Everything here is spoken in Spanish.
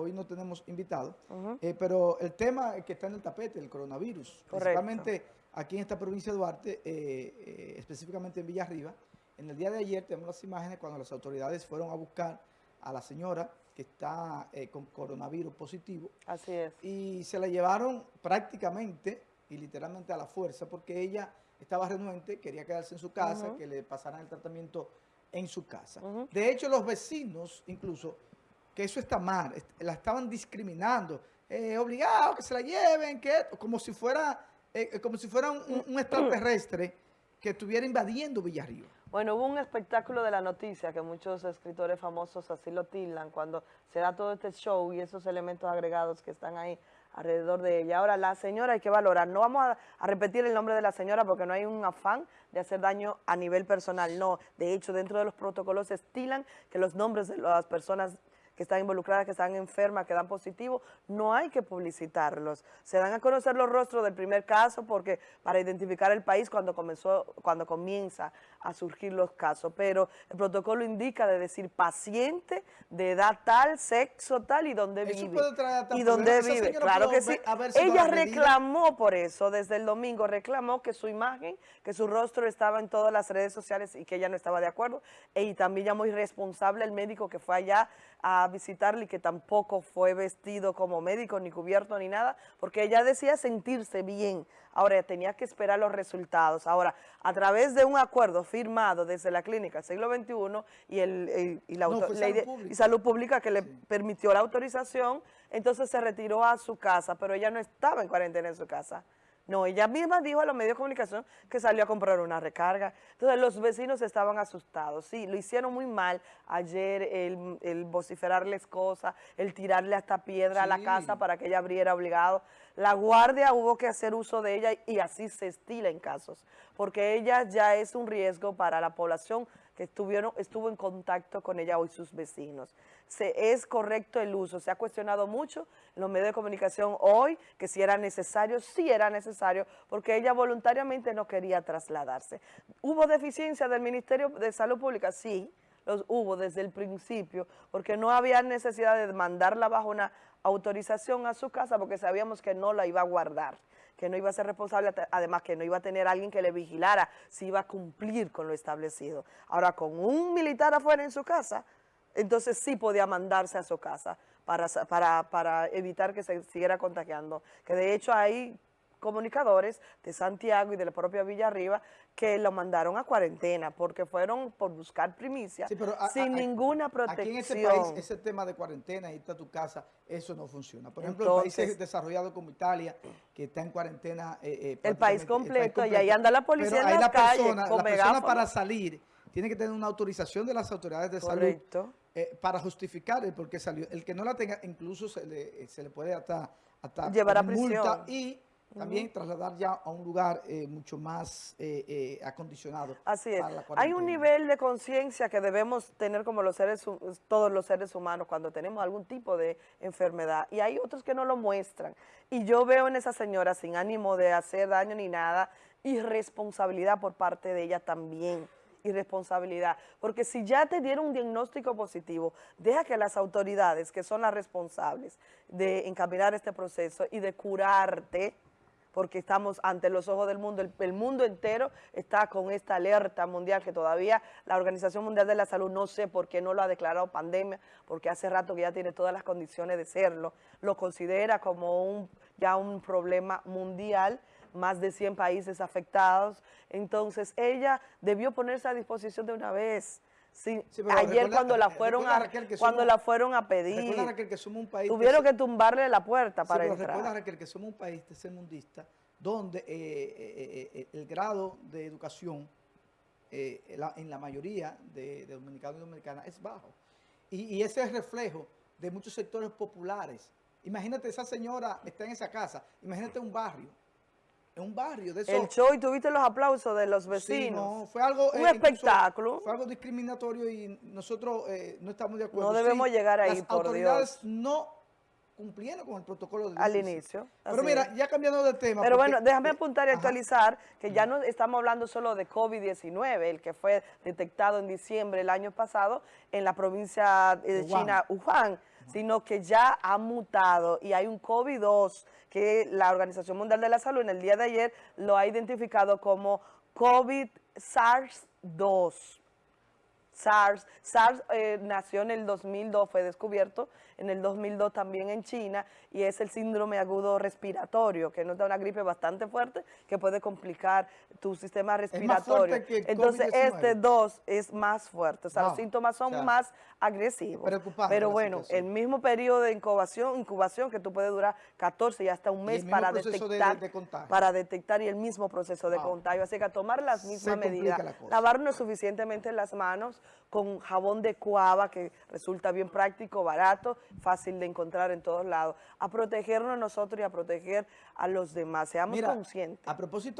hoy no tenemos invitados, eh, pero el tema que está en el tapete, el coronavirus, principalmente aquí en esta provincia de Duarte, eh, específicamente en Villarriba, en el día de ayer tenemos las imágenes cuando las autoridades fueron a buscar a la señora que está con coronavirus positivo. Así es. Y se la llevaron prácticamente y literalmente a la fuerza porque ella estaba renuente, quería quedarse en su casa, que le pasaran el tratamiento en su casa. De hecho, los vecinos, incluso, que eso está mal, la estaban discriminando, eh, obligado que se la lleven, que como si fuera, eh, eh, como si fuera un, extraterrestre que estuviera invadiendo Villarriba. Bueno, hubo un espectáculo de la noticia que muchos escritores famosos así lo tildan cuando se da todo este show y esos elementos agregados que están ahí alrededor de ella. Ahora, la señora hay que valorar. No vamos a, repetir el nombre de la señora porque no hay un afán de hacer daño a nivel personal. No, de hecho, dentro de los protocolos se estilan que los nombres de las personas que están involucradas, que están enfermas, que dan positivo, no hay que publicitarlos. Se dan a conocer los rostros del primer caso porque para identificar el país cuando comenzó, cuando comienza a surgir los casos, pero el protocolo indica de decir paciente de edad tal, sexo tal y dónde vive. y dónde vive, claro que sí. Ella reclamó por eso, desde el domingo reclamó que su imagen, que su rostro estaba en todas las redes sociales y que ella no estaba de acuerdo, y también ya muy responsable el médico que fue allá a visitarle y que tampoco fue vestido como médico, ni cubierto, ni nada, porque ella decía sentirse bien. Ahora, tenía que esperar los resultados. Ahora, a través de un acuerdo firmado desde la clínica siglo XXI y, el, y, la salud y salud pública que le permitió la autorización, entonces se retiró a su casa, pero ella no estaba en cuarentena en su casa. No, ella misma dijo a los medios de comunicación que salió a comprar una recarga. Entonces los vecinos estaban asustados. Sí, lo hicieron muy mal ayer el, el vociferarles cosas, el tirarle hasta piedra a la casa para que ella abriera obligado. La guardia hubo que hacer uso de ella y así se estila en casos, porque ella ya es un riesgo para la población estuvieron, estuvo en contacto con ella hoy sus vecinos. Se, es correcto el uso, se ha cuestionado mucho en los medios de comunicación hoy que si era necesario, sí era necesario, porque ella voluntariamente no quería trasladarse. ¿Hubo deficiencia del Ministerio de Salud Pública? Sí, los hubo desde el principio, porque no había necesidad de mandarla bajo una autorización a su casa porque sabíamos que no la iba a guardar, que no iba a ser responsable, además que no iba a tener alguien que le vigilara si iba a cumplir con lo establecido. Ahora, con un militar afuera en su casa, entonces sí podía mandarse a su casa para, para, para evitar que se siguiera contagiando. Que de hecho hay comunicadores de Santiago y de la propia Villa Arriba que lo mandaron a cuarentena porque fueron por buscar primicia sin ninguna protección. Aquí en ese país, ese tema de cuarentena, irte a tu casa, eso no funciona. Por ejemplo, en países desarrollados como Italia, que está en cuarentena... Eh, eh, el país completo, y ahí anda la policía en la persona, la persona para salir tiene que tener una autorización de las autoridades de salud eh, para justificar el por qué salió. El que no la tenga, incluso se le, se le puede hasta, hasta llevar a prisión. multa y también trasladar ya a un lugar eh, mucho más eh, eh, acondicionado. Así es. Hay un nivel de conciencia que debemos tener como los seres, todos los seres humanos cuando tenemos algún tipo de enfermedad y hay otros que no lo muestran. Y yo veo en esa señora sin ánimo de hacer daño ni nada, irresponsabilidad por parte de ella también irresponsabilidad, porque si ya te dieron un diagnóstico positivo, deja que las autoridades, que son las responsables de encaminar este proceso y de curarte, porque estamos ante los ojos del mundo, el, mundo entero está con esta alerta mundial que todavía la Organización Mundial de la Salud no sé por qué no lo ha declarado pandemia, porque hace rato que ya tiene todas las condiciones de serlo, lo considera como un, ya un problema mundial, más de 100 países afectados, entonces ella debió ponerse a disposición de una vez, Sí, ayer cuando la fueron a cuando la fueron a pedir, que somos un país tuvieron que, tumbarle la puerta para sí, entrar. Recuerda Raquel que somos un país tercermundista donde eh, eh, eh, el grado de educación en la mayoría de, dominicanos y dominicanas es bajo. Y, y ese es reflejo de muchos sectores populares. Imagínate, esa señora está en esa casa, imagínate un barrio en un barrio de eso. El show y tuviste los aplausos de los vecinos. no, fue algo... Un eh, espectáculo. Fue algo discriminatorio y nosotros eh, no estamos de acuerdo. No debemos llegar ahí, Las autoridades no cumplieron con el protocolo Al inicio. Pero mira, ya cambiando de tema. Pero bueno, déjame apuntar y actualizar que ya no estamos hablando solo de COVID-19, el que fue detectado en diciembre del año pasado en la provincia de China, Wuhan, sino que ya ha mutado y hay un COVID-2 que la Organización Mundial de la Salud en el día de ayer lo ha identificado como COVID-SARS-2. SARS. SARS eh, nació en el 2002, fue descubierto en el 2002 también en China y es el síndrome agudo respiratorio, que nos da una gripe bastante fuerte que puede complicar tu sistema respiratorio. Entonces este 2 es más fuerte, o sea, los síntomas son más agresivos. Pero bueno, el mismo periodo de incubación, incubación que tú puedes durar 14 y hasta un mes para detectar, para detectar y el mismo proceso de contagio. Así que a tomar las mismas medidas, lavarnos suficientemente las manos, con jabón de cuava que resulta bien práctico, barato, fácil de encontrar en todos lados, a protegernos nosotros y a proteger a los demás. Seamos conscientes. A propósito